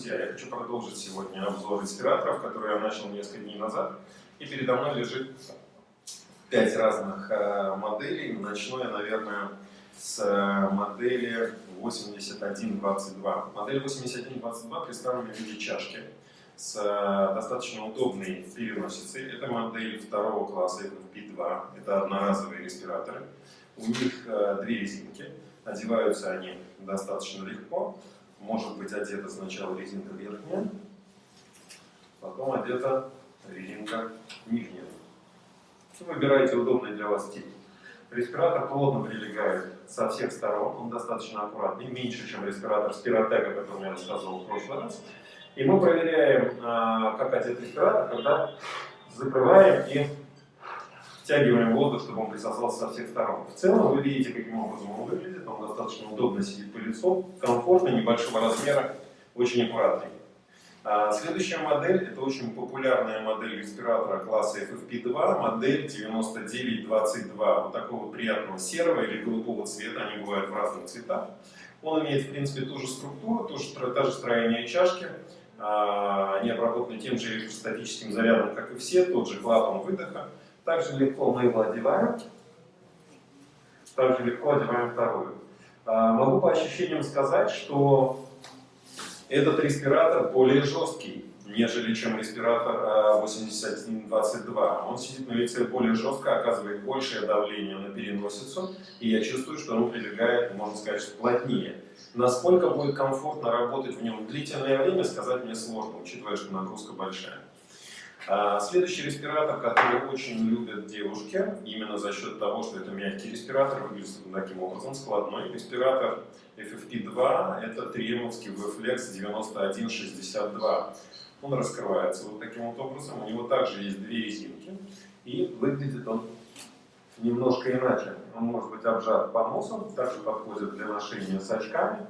друзья! Я хочу продолжить сегодня обзор респираторов, который я начал несколько дней назад. И передо мной лежит пять разных э, моделей. Начну я, наверное, с э, модели 8122. Модель 8122 представлена в виде чашки с э, достаточно удобной переносицей. Это модель второго класса FFP2. Это одноразовые респираторы. У них две резинки. Одеваются они достаточно легко может быть одета сначала резинка верхняя, потом одета резинка нижняя. Вы выбираете удобный для вас тип. Респиратор плотно прилегает со всех сторон, он достаточно аккуратный, меньше, чем респиратор Спиротека, о котором я рассказывал в прошлый раз. И мы проверяем, а, как одет респиратор, когда закрываем и втягиваем воздух, чтобы он присосался со всех сторон. В целом вы видите, каким образом он выглядит. Он достаточно удобно сидит по лицу, комфортный, небольшого размера, очень аккуратный. А следующая модель, это очень популярная модель респиратора класса FFP2, модель 9922, вот такого приятного серого или голубого цвета, они бывают в разных цветах. Он имеет, в принципе, ту же структуру, ту же, та же строение чашки, а, они обработаны тем же электростатическим зарядом, как и все, тот же клапан выдоха. Также легко мы его одеваем. Также легко одеваем вторую. А, могу по ощущениям сказать, что этот респиратор более жесткий, нежели чем респиратор 8122. А, он сидит на лице более жестко, оказывает большее давление на переносицу, и я чувствую, что он прилегает, можно сказать, плотнее. Насколько будет комфортно работать в нем длительное время, сказать мне сложно, учитывая, что нагрузка большая. А, следующий респиратор, который очень любят девушки, именно за счет того, что это мягкий респиратор, выглядит таким образом, складной. Респиратор FFP2, это триемовский VFlex 9162. Он раскрывается вот таким вот образом, у него также есть две резинки, и выглядит он немножко иначе. Он может быть обжат по носу, также подходит для ношения с очками,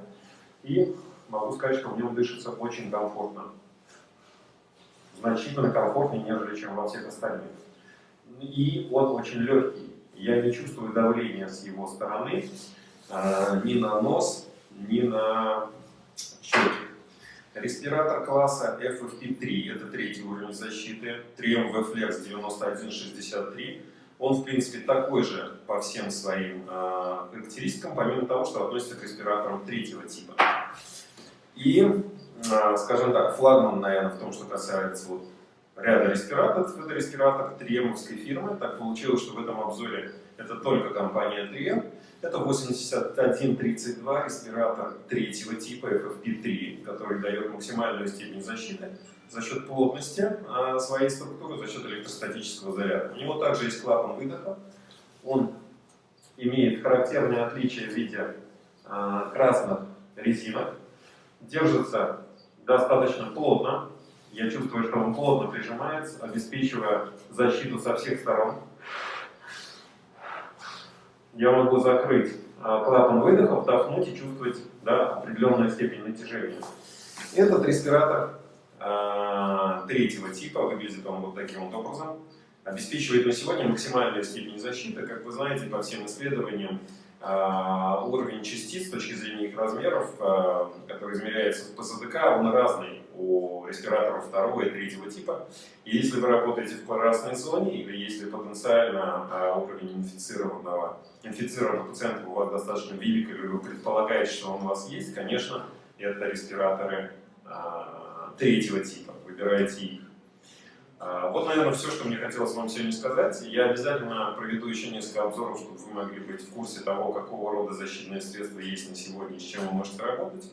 и могу сказать, что в нем дышится очень комфортно значительно комфортнее, нежели чем во всех остальных. И он очень легкий. Я не чувствую давления с его стороны э, ни на нос, ни на щеки. Респиратор класса FFP3, это третий уровень защиты, Triumph V-Flex 9163. Он, в принципе, такой же по всем своим э, характеристикам, помимо того, что относится к респираторам третьего типа. И а, скажем так, флагман, наверное, в том, что касается вот ряда респираторов. Это респиратор фирмы. Так получилось, что в этом обзоре это только компания Трiem. Это 8132 респиратор третьего типа FFP3, который дает максимальную степень защиты за счет плотности а, своей структуры, за счет электростатического заряда. У него также есть клапан выдоха. Он имеет характерные отличия в виде а, красных резинок. Держится достаточно плотно. Я чувствую, что он плотно прижимается, обеспечивая защиту со всех сторон. Я могу закрыть а, клапан выдоха, вдохнуть и чувствовать да, определенную степень натяжения. Этот респиратор э, третьего типа, выглядит он вот таким вот образом, обеспечивает на сегодня максимальную степень защиты. Как вы знаете, по всем исследованиям, уровень частиц с точки зрения их размеров, а, который измеряется в ПЗДК, он разный у респираторов второго и третьего типа. И если вы работаете в красной зоне, или если потенциально а, уровень инфицированного, инфицированного пациента у вас достаточно велик, или вы предполагаете, что он у вас есть, конечно, это респираторы третьего типа. Выбирайте их. А, вот, наверное, все, что мне хотелось вам сегодня сказать. Я обязательно проведу еще несколько обзоров, чтобы вы могли быть в курсе того, какого рода защитные средства есть на сегодня с чем вы можете работать.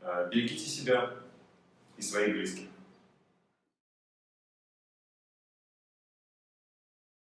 А, берегите себя и своих близких.